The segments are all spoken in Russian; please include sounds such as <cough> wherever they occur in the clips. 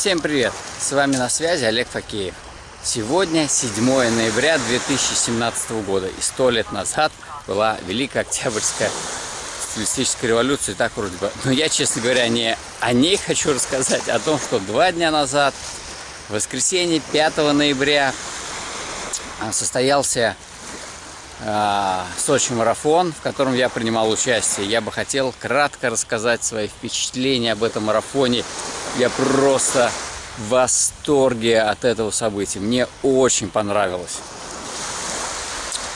Всем привет! С вами на связи Олег Факеев. Сегодня 7 ноября 2017 года и сто лет назад была Великая Октябрьская социалистическая революция, так вроде бы. Но я, честно говоря, не о ней хочу рассказать, а о том, что два дня назад, в воскресенье 5 ноября, а, состоялся э, Сочи марафон, в котором я принимал участие. Я бы хотел кратко рассказать свои впечатления об этом марафоне. Я просто в восторге от этого события. Мне очень понравилось.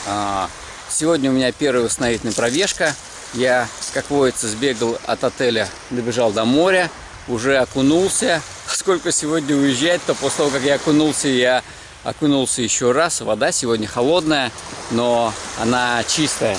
А, сегодня у меня первая восстановительная пробежка. Я, как водится, сбегал от отеля, добежал до моря, уже окунулся. Сколько сегодня уезжать, то после того, как я окунулся, я окунулся еще раз. Вода сегодня холодная, но она чистая.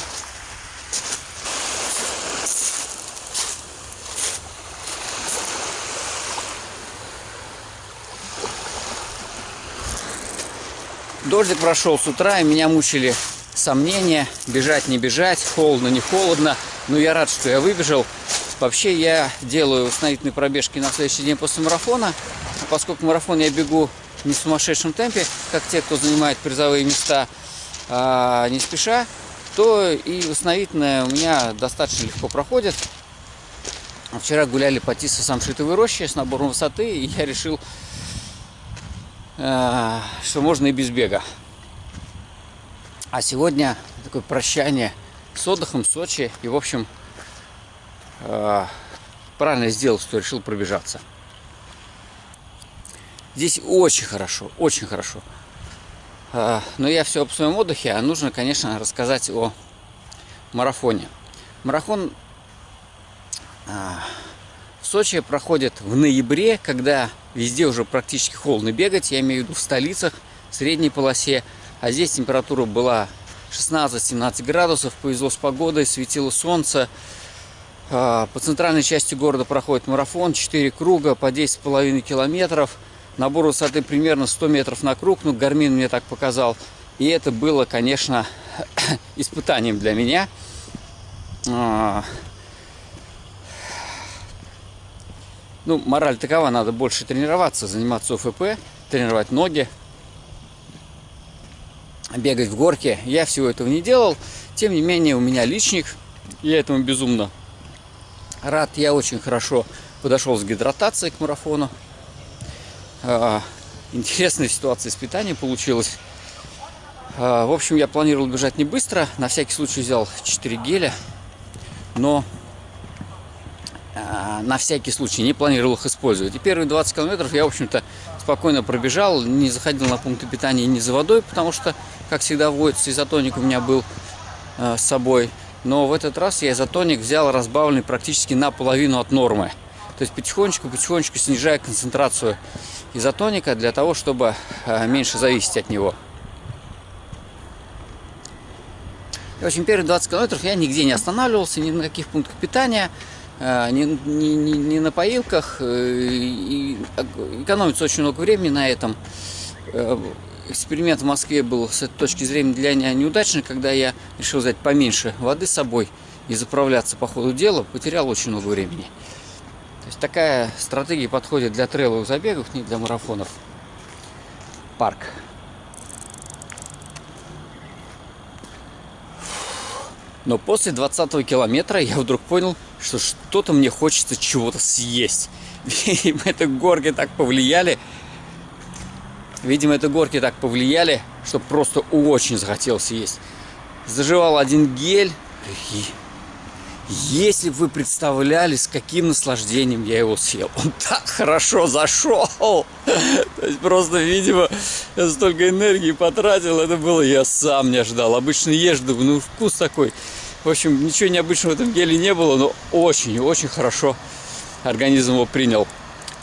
Дождик прошел с утра, и меня мучили сомнения, бежать, не бежать, холодно, не холодно. Но я рад, что я выбежал. Вообще я делаю восстановительные пробежки на следующий день после марафона. Поскольку марафон я бегу не в сумасшедшем темпе, как те, кто занимает призовые места, а не спеша, то и восстановительное у меня достаточно легко проходит. Вчера гуляли по Тисо Самшитовой роще с набором высоты, и я решил Э, что можно и без бега. А сегодня такое прощание с отдыхом в Сочи. И, в общем, э, правильно сделал, что решил пробежаться. Здесь очень хорошо, очень хорошо. Э, но я все об своем отдыхе, а нужно, конечно, рассказать о марафоне. Марафон в Сочи проходит в ноябре, когда везде уже практически холодно бегать. Я имею в виду в столицах, в средней полосе. А здесь температура была 16-17 градусов. Повезло с погодой, светило солнце. А, по центральной части города проходит марафон. 4 круга по 10,5 километров. Набор высоты примерно 100 метров на круг. Ну, Гармин мне так показал. И это было, конечно, <coughs> испытанием для меня. А, Ну, мораль такова, надо больше тренироваться, заниматься ОФП, тренировать ноги, бегать в горке. Я всего этого не делал. Тем не менее, у меня личник. Я этому безумно рад. Я очень хорошо подошел с гидратацией к марафону. А, интересная ситуация с питанием получилась. А, в общем, я планировал бежать не быстро. На всякий случай взял 4 геля. Но а, на всякий случай, не планировал их использовать. И первые 20 километров я, в общем-то, спокойно пробежал, не заходил на пункты питания ни за водой, потому что, как всегда, водится изотоник у меня был с собой. Но в этот раз я изотоник взял разбавленный практически наполовину от нормы. То есть потихонечку-потихонечку снижая концентрацию изотоника для того, чтобы э, меньше зависеть от него. И, в общем, первые 20 километров я нигде не останавливался, ни на каких пунктах питания. А, не, не, не, не на поилках, э, и экономится очень много времени на этом. Э, эксперимент в Москве был с этой точки зрения для меня неудачный, когда я решил взять поменьше воды с собой и заправляться по ходу дела, потерял очень много времени. То есть такая стратегия подходит для трейловых забегов, не для марафонов. Парк. Но после 20 километра я вдруг понял, что что-то мне хочется чего-то съесть. Видимо, это горки так повлияли. Видимо, это горки так повлияли, что просто очень захотелось есть. Заживал один гель. Если бы вы представляли, с каким наслаждением я его съел. Он так хорошо зашел. То есть просто, видимо, я столько энергии потратил. Это было, я сам не ожидал. Обычно думаю, ну вкус такой. В общем, ничего необычного в этом геле не было, но очень-очень хорошо организм его принял.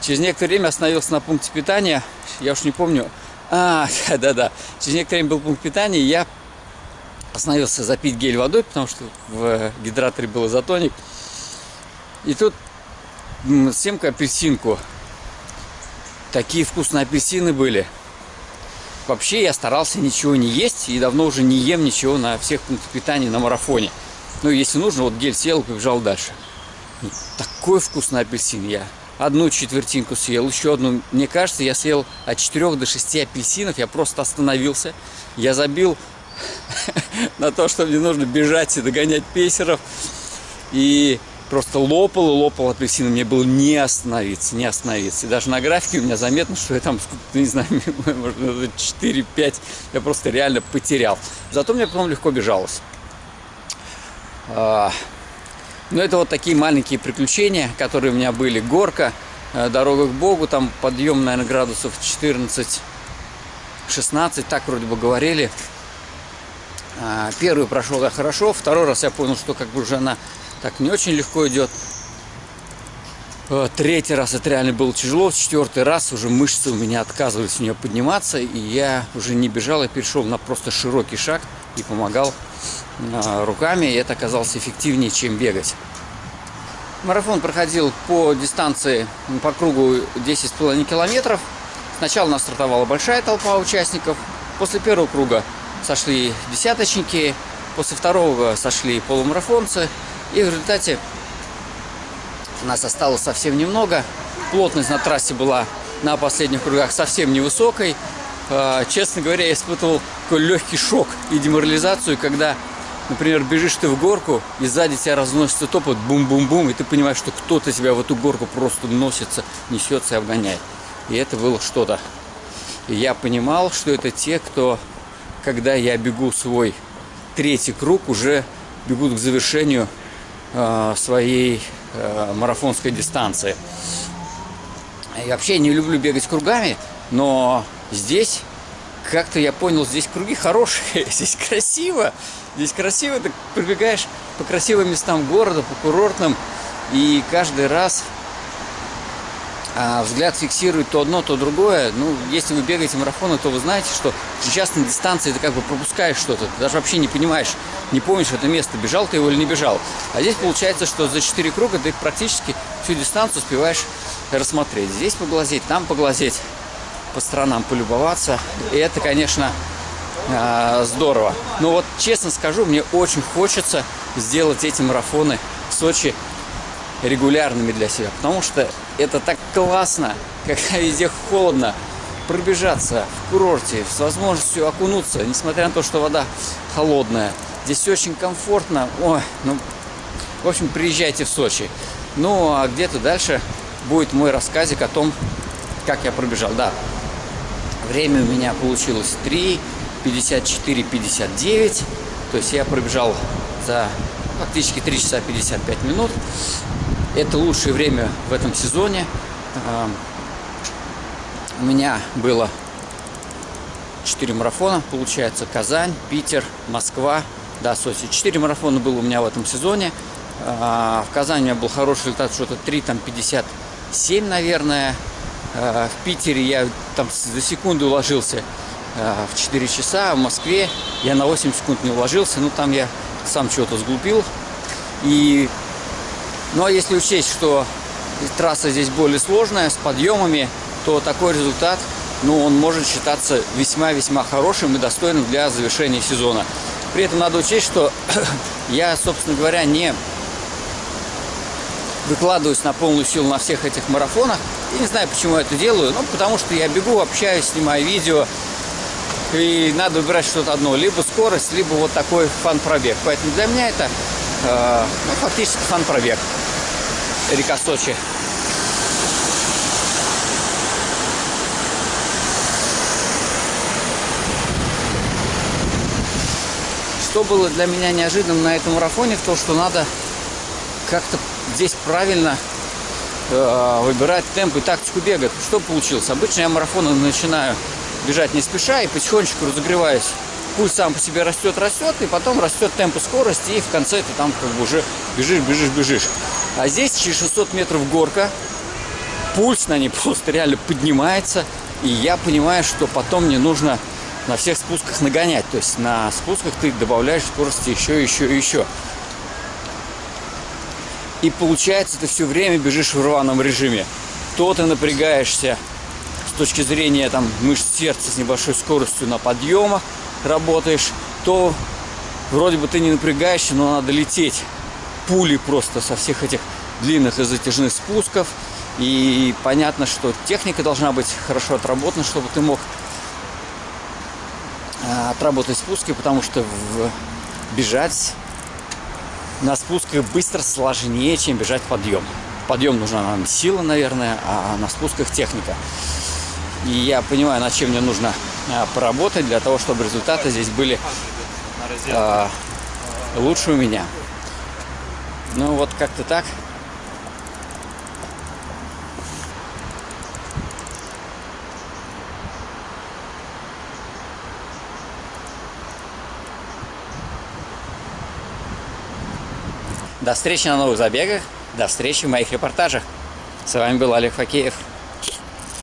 Через некоторое время остановился на пункте питания. Я уж не помню. А, <laughs> да-да. Через некоторое время был пункт питания, я остановился запить гель водой, потому что в гидраторе был изотоник. И тут семка апельсинку. Такие вкусные апельсины были. Вообще я старался ничего не есть и давно уже не ем ничего на всех пунктах питания на марафоне. Ну, если нужно, вот гель сел и побежал дальше. Ну, такой вкусный апельсин. Я одну четвертинку съел, еще одну. Мне кажется, я съел от 4 до 6 апельсинов. Я просто остановился. Я забил <laughs> на то, что мне нужно бежать и догонять пейсеров. И просто лопал и лопал апельсины. Мне было не остановиться, не остановиться. И даже на графике у меня заметно, что я там, не знаю, <laughs> может, 4-5 я просто реально потерял. Зато мне потом легко бежалось. А, но это вот такие маленькие приключения, которые у меня были. Горка, э, дорога к Богу, там подъем, наверное, градусов 14 16, так вроде бы говорили. А, первый прошел я хорошо, второй раз я понял, что как бы уже она так не очень легко идет. А, третий раз это реально было тяжело, четвертый раз уже мышцы у меня отказывались в нее подниматься, и я уже не бежал, я перешел на просто широкий шаг и помогал а, руками, и это оказалось эффективнее, чем бегать. Марафон проходил по дистанции, по кругу 10,5 километров. Сначала у нас стартовала большая толпа участников. После первого круга сошли десяточники. После второго сошли полумарафонцы. И в результате нас осталось совсем немного. Плотность на трассе была на последних кругах совсем невысокой. А, честно говоря, я испытывал такой легкий шок и деморализацию, когда, например, бежишь ты в горку, и сзади тебя разносится топот, бум-бум-бум, и ты понимаешь, что кто-то тебя в эту горку просто носится, несется и обгоняет. И это было что-то. И я понимал, что это те, кто, когда я бегу свой третий круг, уже бегут к завершению э, своей э, марафонской дистанции. И вообще не люблю бегать кругами, но здесь как-то я понял, здесь круги хорошие, <laughs> здесь красиво. Здесь красиво, ты пробегаешь по красивым местам города, по курортным, и каждый раз а взгляд фиксирует то одно, то другое. Ну, если вы бегаете марафоны, то вы знаете, что сейчас на дистанции ты как бы пропускаешь что-то. Ты даже вообще не понимаешь, не помнишь это место, бежал ты его или не бежал. А здесь получается, что за 4 круга ты практически всю дистанцию успеваешь рассмотреть. Здесь поглазеть, там поглазеть, по сторонам полюбоваться. И это, конечно, а, здорово. Но вот честно скажу, мне очень хочется сделать эти марафоны в Сочи регулярными для себя. Потому что это так классно, когда везде холодно, пробежаться в курорте с возможностью окунуться, несмотря на то, что вода холодная. Здесь очень комфортно. Ой, ну, в общем, приезжайте в Сочи. Ну, а где-то дальше будет мой рассказик о том, как я пробежал. Да, время у меня получилось 3, 54, 59. То есть я пробежал за фактически 3 часа 55 минут. Это лучшее время в этом сезоне. У меня было 4 марафона, получается, Казань, Питер, Москва, да, Сочи. 4 марафона было у меня в этом сезоне. А, в Казани у меня был хороший результат, что-то 3, там, 57, наверное. А, в Питере я там за секунду уложился а, в 4 часа, в Москве я на 8 секунд не уложился, ну, там я сам чего-то сглупил. И ну а если учесть, что трасса здесь более сложная, с подъемами, то такой результат, ну, он может считаться весьма-весьма хорошим и достойным для завершения сезона. При этом надо учесть, что <coughs> я, собственно говоря, не выкладываюсь на полную силу на всех этих марафонах. И не знаю, почему я это делаю. Ну, потому что я бегу, общаюсь, снимаю видео. И надо выбирать что-то одно. Либо скорость, либо вот такой фан-пробег. Поэтому для меня это э, ну, фактически фан-пробег река Сочи. Что было для меня неожиданным на этом марафоне, в том, что надо как-то здесь правильно э, выбирать темп и тактику бега. Что получилось? Обычно я марафоны начинаю бежать не спеша и потихонечку разогреваюсь. Пульс сам по себе растет, растет, и потом растет темп и скорость, и в конце ты там как бы уже бежишь, бежишь, бежишь. А здесь через 600 метров горка, пульс на ней <laughs> просто реально поднимается, и я понимаю, что потом мне нужно на всех спусках нагонять. То есть на спусках ты добавляешь скорости еще, еще еще. И получается, ты все время бежишь в рваном режиме. То ты напрягаешься с точки зрения там, мышц сердца с небольшой скоростью на подъемах работаешь, то вроде бы ты не напрягаешься, но надо лететь пули просто со всех этих длинных и затяжных спусков. И понятно, что техника должна быть хорошо отработана, чтобы ты мог а, отработать спуски, потому что в... бежать на спусках быстро сложнее, чем бежать подъем. Подъем нужна нам сила, наверное, а на спусках техника. И я понимаю, над чем мне нужно а, поработать для того, чтобы результаты здесь были а, лучше у меня. Ну вот как-то так. До встречи на новых забегах, до встречи в моих репортажах. С вами был Олег Факеев.